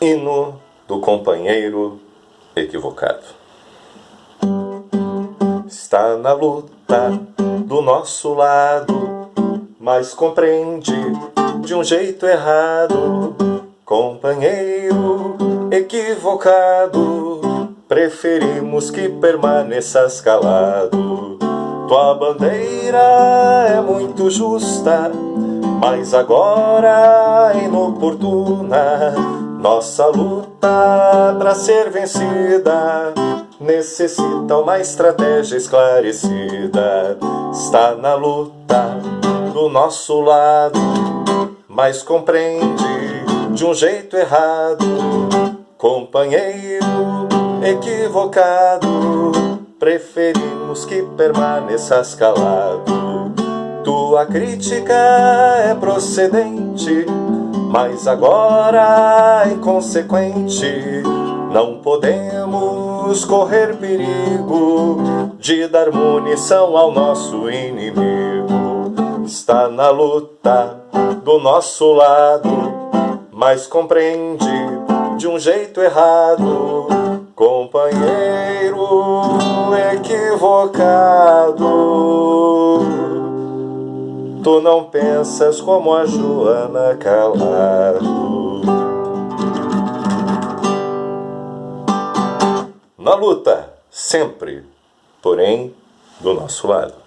Hino do companheiro equivocado. Está na luta do nosso lado, mas compreende de um jeito errado. Companheiro equivocado, preferimos que permaneças calado. Tua bandeira é muito justa, mas agora é inoportuna nossa luta para ser vencida necessita uma estratégia esclarecida. Está na luta do nosso lado, mas compreende de um jeito errado. Companheiro equivocado, preferimos que permaneças calado. Tua crítica é procedente mas agora, inconsequente, não podemos correr perigo de dar munição ao nosso inimigo. Está na luta do nosso lado, mas compreende de um jeito errado, companheiro equivocado. Tu não pensas como a Joana Calado. Na luta, sempre, porém, do nosso lado